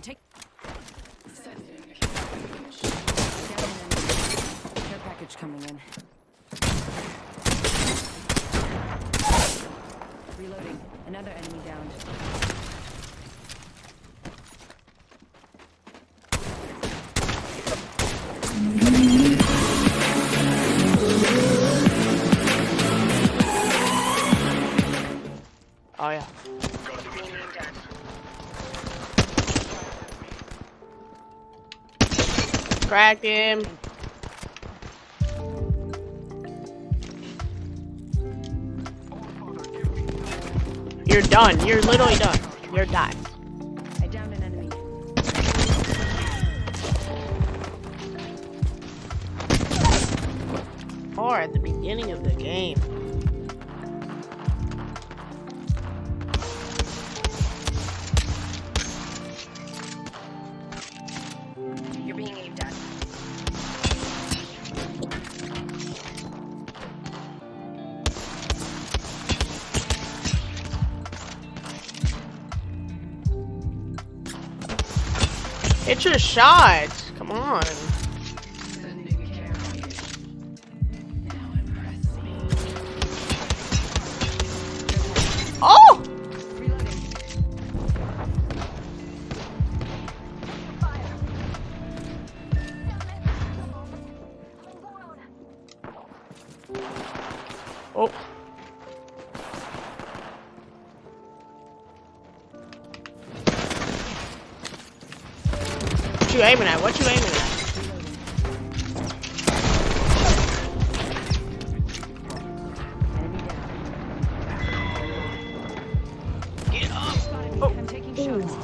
I'm taking. Care package coming in. Reloading. Another enemy down. Cracked him. You're done. You're literally done. You're done. I downed an enemy. Or at the beginning of the game. It's your shot. Come on. What you aiming at? What you aiming at? Get up! Oh. I'm taking oh. shots.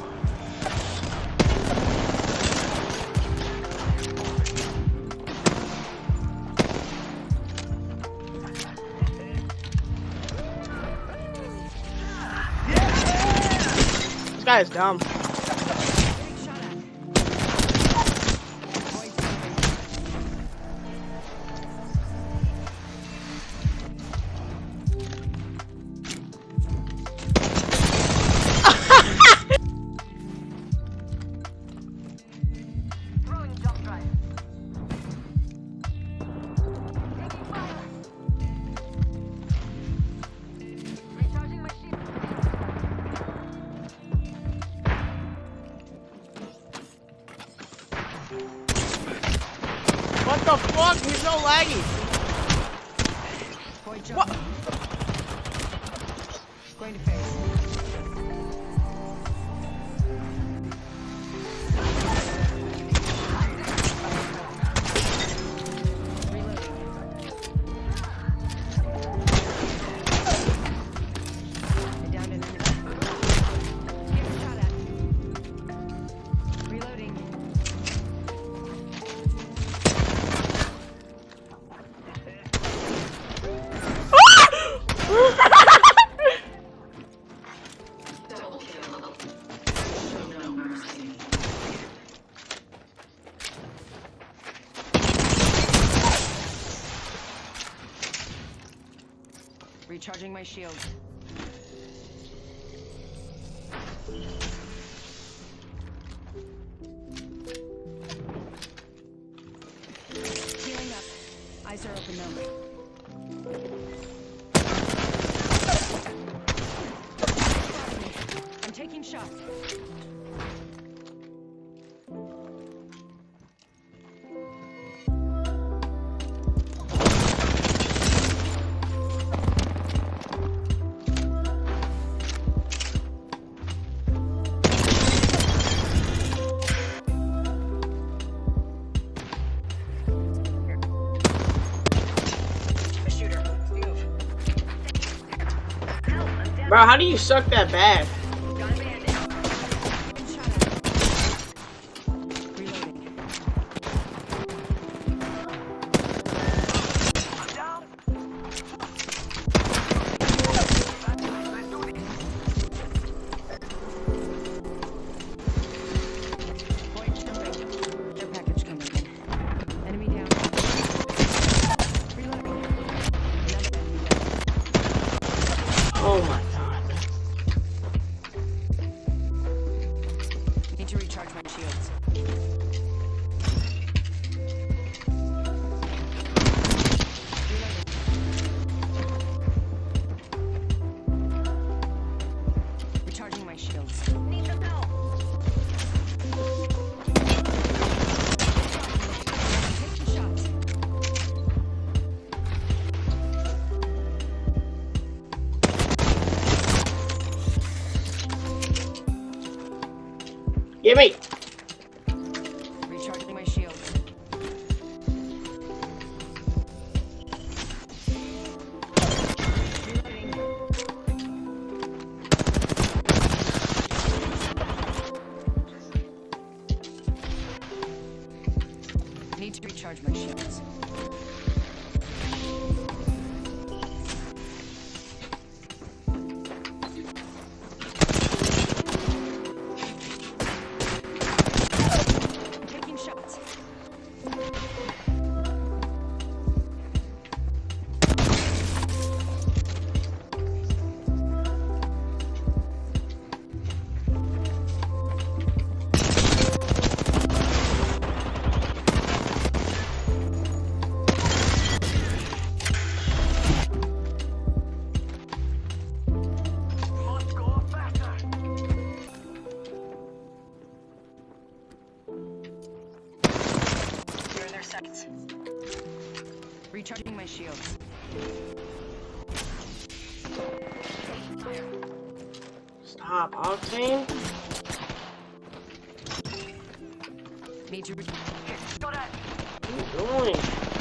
This guy is dumb. What the fuck? He's so laggy. Boy, jump. What? Going to face. Recharging my shield. Healing up. Eyes are open though. Bro, how do you suck that bad? Recharging my. Reloading. Need to recharge my shields. Recharging my shields. Stop, Octane. Re- What are you doing?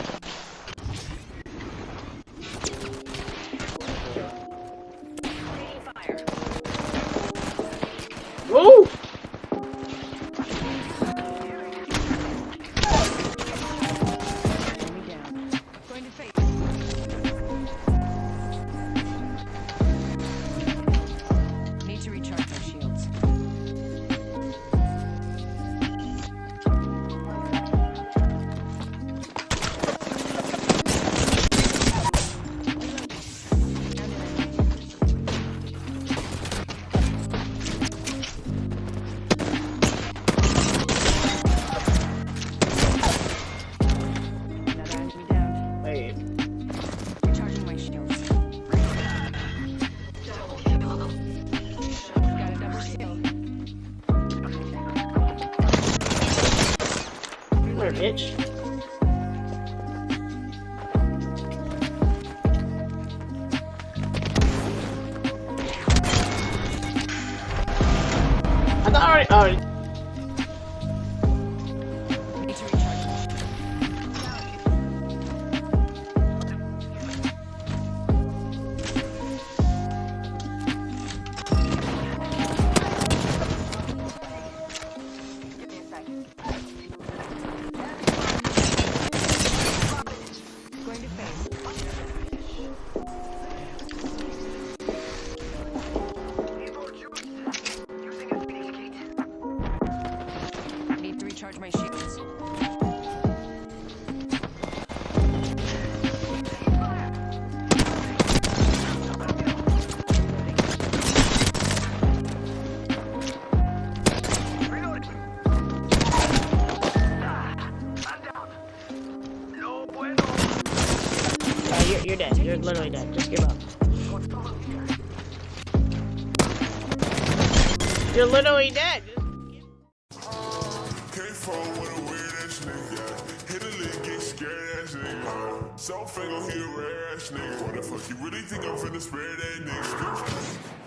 I thought recharge my shields. Uh, you're, you're dead. You're literally dead. Just give up. You're literally dead. Nigga. South Fango, he a rare ass nigga. What the fuck, you really think I'm finna spare that nigga?